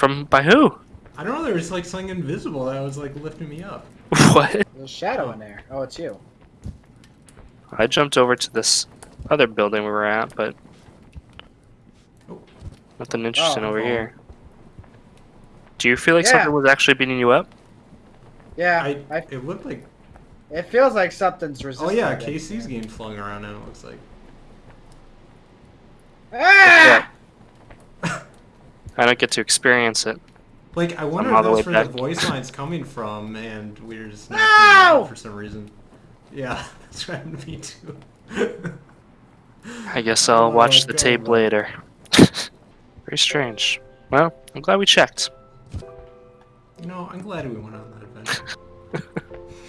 From by who? I don't know. There was like something invisible that was like lifting me up. What? There's a shadow in there. Oh, it's you. I jumped over to this other building we were at, but Oh. nothing interesting Oh. over here. Do you feel like Yeah. something was actually beating you up? Yeah, I, I, it looked like. it feels like something's resisting. Oh yeah, it. KC's getting flung around now. It looks like. Ah! I don't get to experience it. Like I wonder if that's way where the voice line's coming from, and we're just not No! hearing for some reason. Yeah, that's what happened to me too. I guess oh, I'll Oh, watch the God. tape later. Very strange. Well, I'm glad we checked. You know, I'm glad we went on that adventure.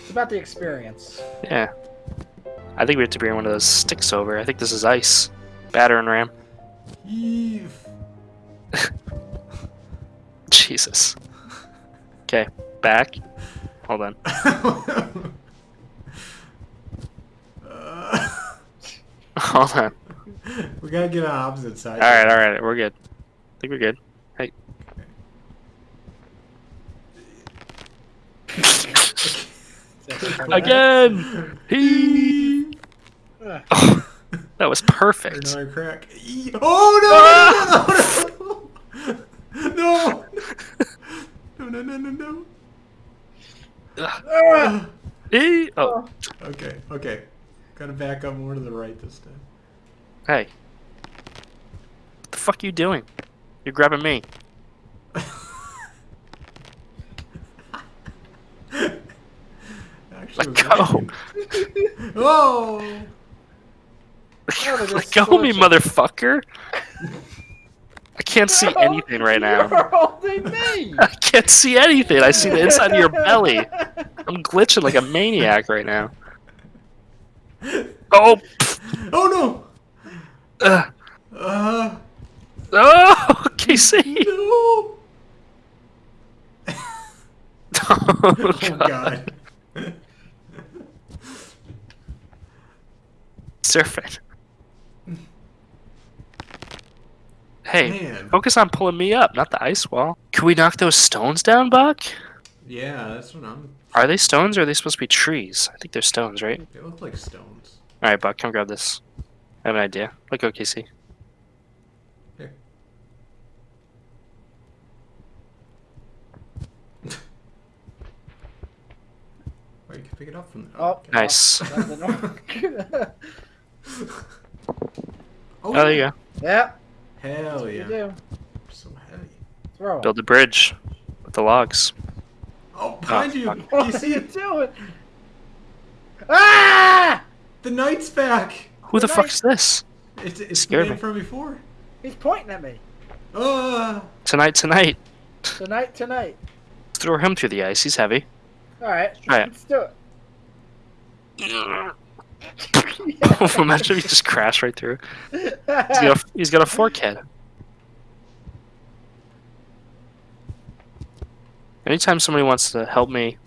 It's about the experience. Yeah. I think we have to bring one of those sticks over. I think this is ice. Battering ram. Eve. Jesus. Okay, back. Hold on. Uh, Hold on. we gotta get on opposite sides. Alright, alright, we're good. I think we're good. Hey. Again! He. Oh, that was perfect. Another crack. Oh no! No! No! No! No! No! No! Ah! He. Oh, Okay. Okay. Gotta back up more to the right this time. hey. What the fuck are you doing? You're grabbing me. Actually, Let go. Oh! Oh, Let go me, scorching. motherfucker. I can't see anything right now. You're holding me. I can't see anything. I see the inside of your belly. I'm glitching like a maniac right now. Oh! Oh no! Uh, Uh, oh, Casey! no! Oh, Oh God. god. Surfing. Hey, Man. focus on pulling me up, not the ice wall. Can we knock those stones down, Buck? Yeah, that's what I'm. Are they stones or are they supposed to be trees? I think they're stones, right? They look like stones. Alright, Buck, come grab this. I have an idea. Let go, Casey. Here. Or you can pick it up from there. Oh. Nice. That. Oh, oh, there you go. yeah, Hell yeah. do. So heavy. Throw it. Build a bridge with the logs. Oh, behind Oh, you! fuck. You What are see it? doing? Ah! The knight's back! Who the Good fuck is this? It's, it's the Scared man me. from before. He's pointing at me. Uh, Tonight, tonight. Tonight, tonight. Let's throw him through the ice. He's heavy. All right, All right. let's do it. Imagine if he just crashed right through. He's got a, he's got a fork head. Anytime somebody wants to help me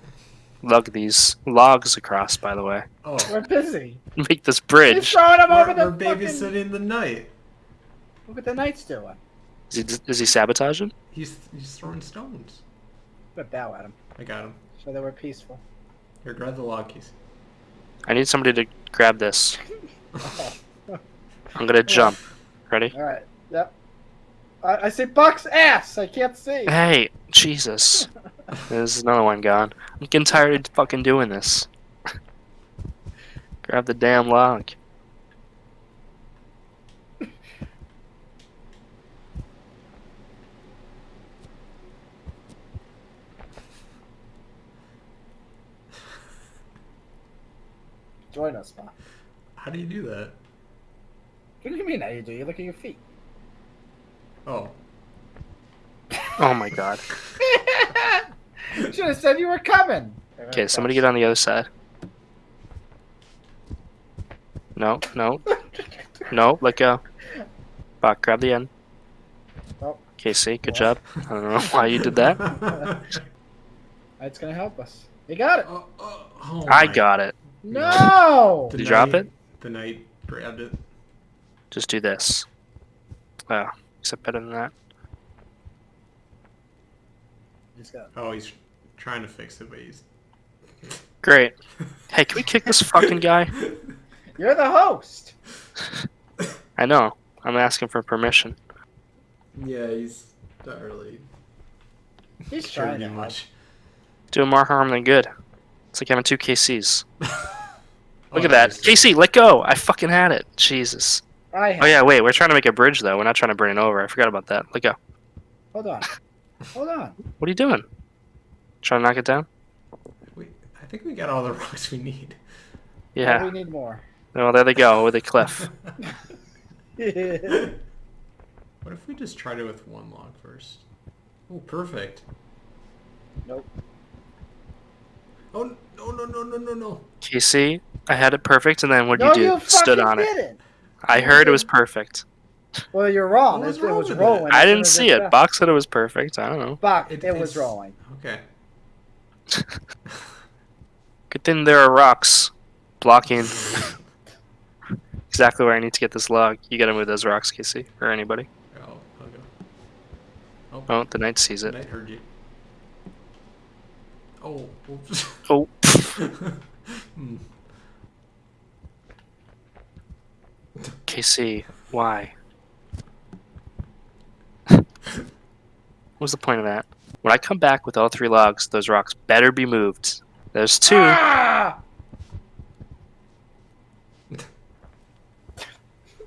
lug these logs across, by the way, oh. We're busy. make this He's bridge. throwing him over We're, the we're fucking... babysitting the knight. Look what the knight's doing. Is he, is he sabotaging? He's, he's throwing stones. But bow at him, I got him. so that we're peaceful. Here, grab the log keys. I need somebody to grab this. I'm gonna jump. Ready? All right. Yep. I, I see Buck's ass. I can't see. Hey, Jesus. There's another one gone. I'm getting tired of fucking doing this. Grab the damn log. Join us, Buck. How do you do that? What do you mean? How do you do? You look at your feet. Oh. Oh my god. Should have said you were coming. Okay, somebody get on the other side. No, no, no, let go. Buck, grab the end. Oh. Casey, good job. I don't know why you did that. It's gonna help us. You got it. Oh, oh, oh I got it. No. The Did you drop knight- it? The knight grabbed it. Just do this. Oh, except better than that. Just got. Oh, he's trying to fix it, but he's. Great. Hey, can we kick this fucking guy? You're the host. I know. I'm asking for permission. Yeah, he's not really He's trying to to do much. Doing more harm than good. It's like having two KCs. Oh, Look at that. nice. KC, let go! I fucking had it. Jesus. I Oh yeah, wait. We're trying to make a bridge though. We're not trying to bring it over. I forgot about that. Let go. Hold on. Hold on. What are you doing? Trying to knock it down? We, I think we got all the rocks we need. Yeah. We need more. Well, there they go with a cliff. What if we just tried it with one log first? Oh, perfect. nope. Oh, no, no, no, no, no, no. KC, I had it perfect, and then what would No, you do? you Stood on it. didn't. I heard it was perfect. Well, you're wrong. What was It, it was with rolling. I didn't see it. got- Box said it was perfect. I don't know. Buck, It- it, was rolling. Okay. Good thing there are rocks blocking exactly where I need to get this log. You gotta move those rocks, KC, or anybody. I'll, I'll. Oh, the knight sees it. Knight heard you. Oh, oops. Oh, Hmm. KC, why? what was the point of that? When I come back with all three logs, those rocks better be moved. There's two. Ah!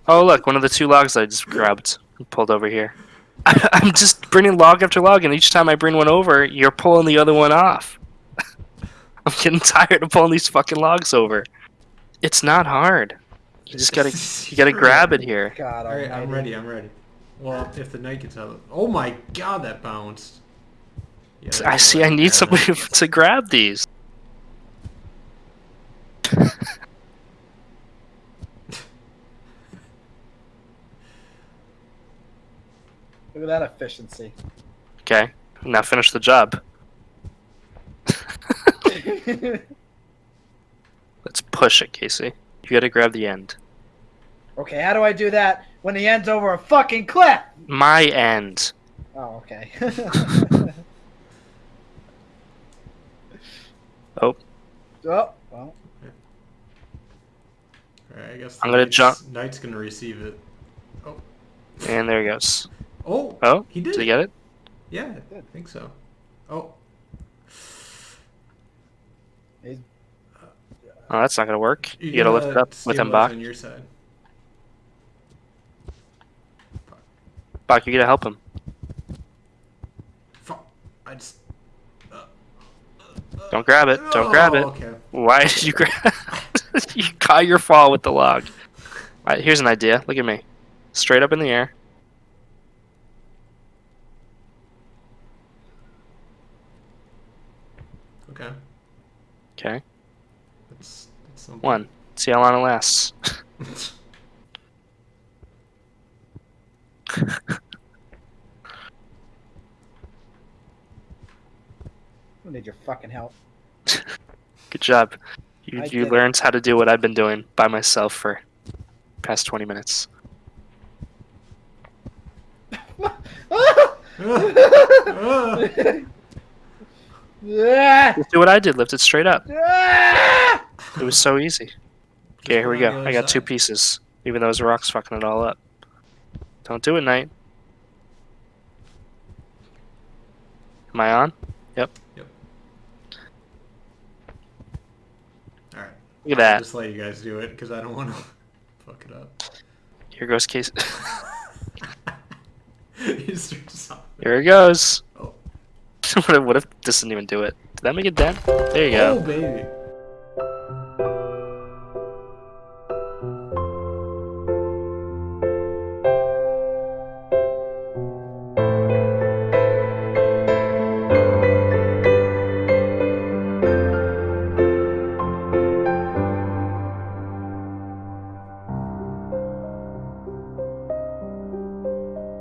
Oh, look, one of the two logs I just grabbed and pulled over here. I'm just bringing log after log, and each time I bring one over, you're pulling the other one off. I'm getting tired of pulling these fucking logs over. It's not hard. You just gotta, you gotta grab it here. God All right, I'm ready. I'm ready. Well, if the knight gets out of Oh my god, that bounced. Yeah, I see. I need somebody that. to grab these. Look at that efficiency. Okay, now finish the job. Let's push it, Casey. You gotta grab the end. okay, how do I do that when the end's over a fucking cliff? My end. Oh, okay. Oh. Oh, well. Alright, I guess I'm gonna knight's- jump. Knight's gonna receive it. Oh, And there he goes. oh, Oh, he did. did he get it? Yeah, I think so. Oh, He's- Oh, that's not gonna work. You, you gotta lift it up with him, stabilize Buck. on your side. Buck, you gotta help him. Fuck. I just. uh, Don't grab it. Don't grab it. Oh, Okay. Why did you grab? you caught your fall with the log. Alright, here's an idea. Look at me. Straight up in the air. Okay. Okay. That's, that's something. One. See how long it lasts. I need your fucking help. Good job. You I you did it. learned how to do what I've been doing by myself for past 20 minutes. Ah. Ah. Just do what I did. Lift it straight up. It was so easy. Okay, here we go on go. the I got two pieces. Even though those rocks fucking it all up. Don't do it, Knight. Am I on? Yep. Yep. Alright. Look at that. Just let you guys do it because I don't want to fuck it up. Here goes Case. You start to stop. Here it goes. What, if, what if this didn't even do it? Did that make it dead? There you go. Oh, baby.